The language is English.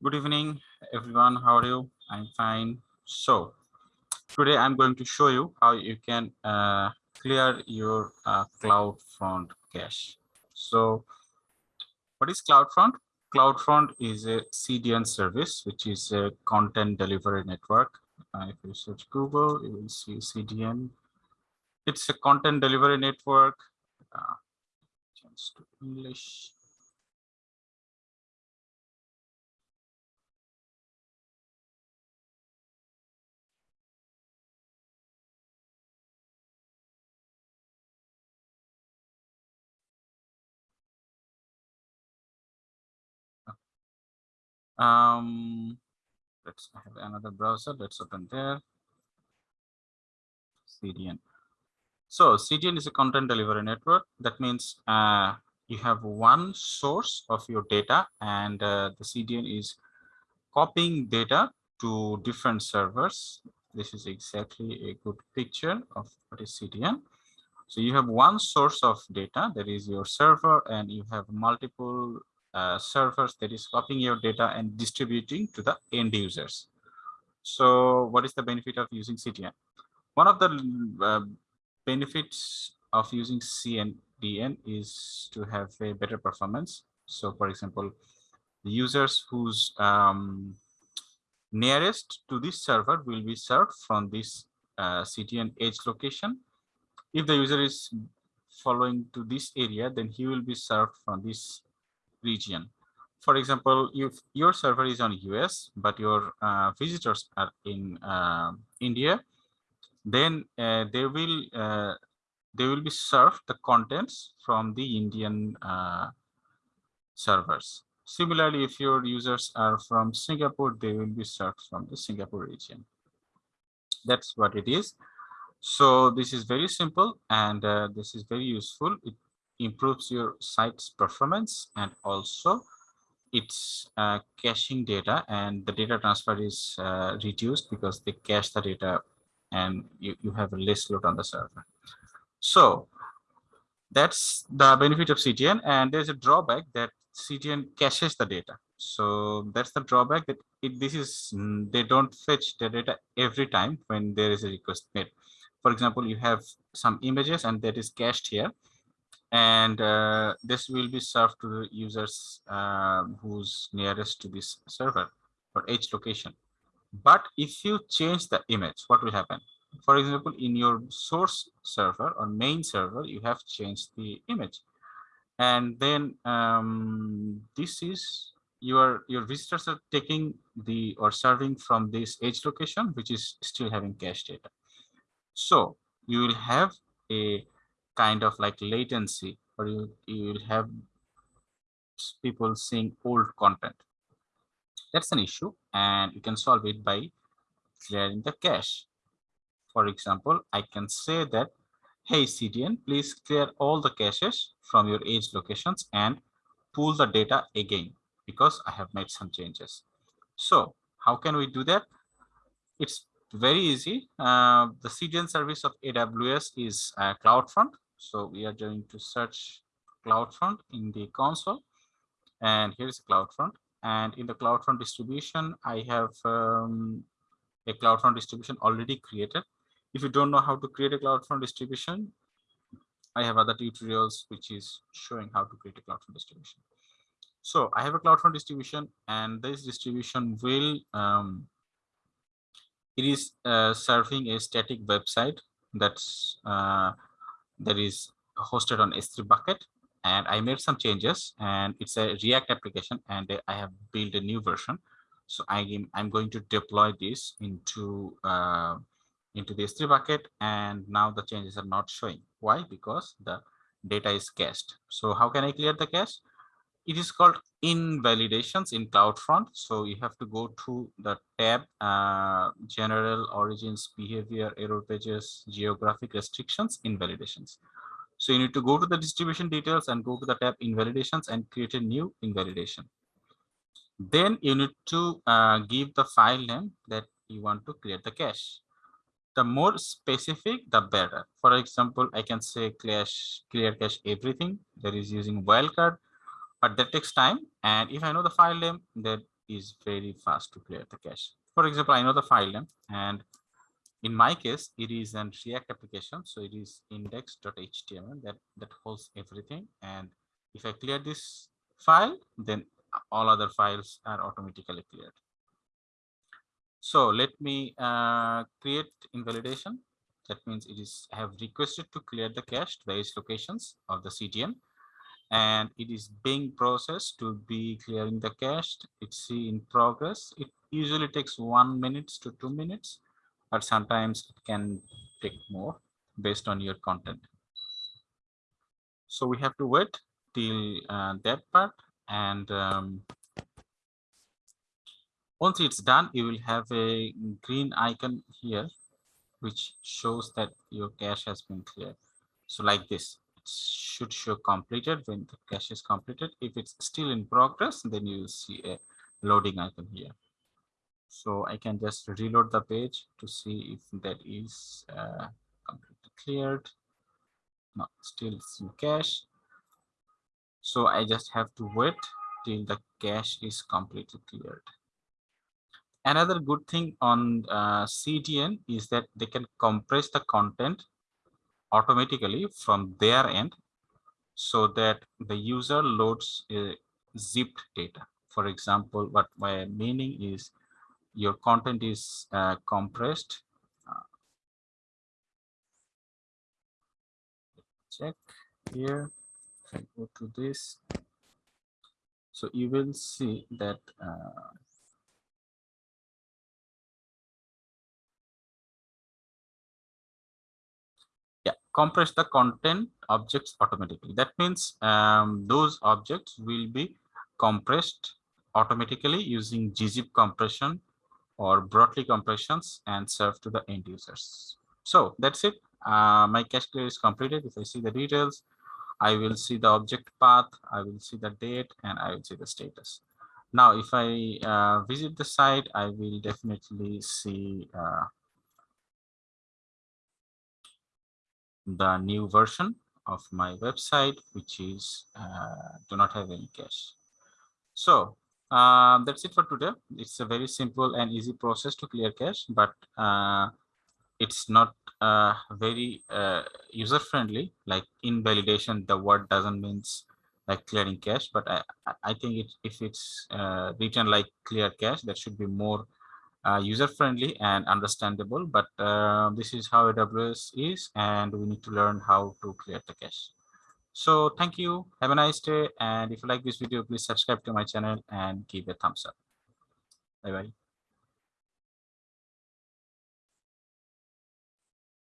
Good evening, everyone. How are you? I'm fine. So today I'm going to show you how you can uh, clear your uh, CloudFront cache. So what is CloudFront? CloudFront is a CDN service, which is a content delivery network. Uh, if you search Google, you will see CDN. It's a content delivery network. Uh, change to English. Um, let's have another browser. Let's open there. CDN. So CDN is a content delivery network. That means uh, you have one source of your data and uh, the CDN is copying data to different servers. This is exactly a good picture of what is CDN. So you have one source of data that is your server and you have multiple uh, servers that is copying your data and distributing to the end users. So what is the benefit of using CDN? One of the uh, benefits of using CDN is to have a better performance. So for example, the users whose um, nearest to this server will be served from this uh, CDN edge location. If the user is following to this area, then he will be served from this region. For example, if your server is on US, but your uh, visitors are in uh, India, then uh, they will uh, they will be served the contents from the Indian uh, servers. Similarly, if your users are from Singapore, they will be served from the Singapore region. That's what it is. So this is very simple and uh, this is very useful. It improves your site's performance and also it's uh, caching data and the data transfer is uh, reduced because they cache the data and you, you have a less load on the server. So that's the benefit of CDN and there's a drawback that CDN caches the data. So that's the drawback that it, this is mm, they don't fetch the data every time when there is a request made. For example, you have some images and that is cached here and uh, this will be served to the users uh, who's nearest to this server or edge location. But if you change the image, what will happen? For example, in your source server or main server, you have changed the image. And then um, this is your your visitors are taking the or serving from this edge location, which is still having cache data. So you will have a kind of like latency or you, you will have people seeing old content. That's an issue and you can solve it by clearing the cache. For example, I can say that, hey CDN, please clear all the caches from your edge locations and pull the data again because I have made some changes. So how can we do that? It's very easy. Uh, the CDN service of AWS is uh, CloudFront. So we are going to search CloudFront in the console. And here's CloudFront. And in the CloudFront distribution, I have um, a CloudFront distribution already created. If you don't know how to create a CloudFront distribution, I have other tutorials which is showing how to create a CloudFront distribution. So I have a CloudFront distribution and this distribution will, um, it is uh, serving a static website that's uh, that is hosted on S3 bucket and I made some changes and it's a React application and I have built a new version. So I am, I'm going to deploy this into uh, into the S3 bucket and now the changes are not showing. Why? Because the data is cached. So how can I clear the cache? It is called invalidations in CloudFront. So you have to go to the tab uh, general origins behavior error pages geographic restrictions invalidations. So you need to go to the distribution details and go to the tab invalidations and create a new invalidation. Then you need to uh, give the file name that you want to create the cache. The more specific, the better. For example, I can say cache, clear cache everything that is using wildcard but that takes time and if i know the file name that is very fast to clear the cache. For example, I know the file name and in my case, it is an React application. So it is index.html that, that holds everything. And if I clear this file, then all other files are automatically cleared. So let me uh, create invalidation. That means it is I have requested to clear the cache to various locations of the CDN and it is being processed to be clearing the cache. It's in progress. It usually takes one minutes to two minutes, but sometimes it can take more based on your content. So we have to wait till uh, that part and um, once it's done, you will have a green icon here, which shows that your cache has been cleared. So like this, should show completed when the cache is completed. If it's still in progress, then you see a loading icon here. So I can just reload the page to see if that is uh, completely cleared. No, still in cache. So I just have to wait till the cache is completely cleared. Another good thing on uh, CDN is that they can compress the content automatically from their end so that the user loads a zipped data. For example, what my meaning is your content is uh, compressed. Uh, check here. If I go to this, so you will see that compress the content objects automatically. That means um, those objects will be compressed automatically using gzip compression or Brotli compressions and served to the end users. So that's it. Uh, my cache clear is completed. If I see the details, I will see the object path, I will see the date, and I will see the status. Now, if I uh, visit the site, I will definitely see uh, the new version of my website, which is uh, do not have any cache. So um, that's it for today. It's a very simple and easy process to clear cache, but uh, it's not uh, very uh, user friendly. Like invalidation, the word doesn't means like clearing cache, but I, I think it, if it's uh, written like clear cache, that should be more uh, user friendly and understandable but uh, this is how aws is and we need to learn how to clear the cache. So thank you. Have a nice day and if you like this video please subscribe to my channel and give a thumbs up. Bye bye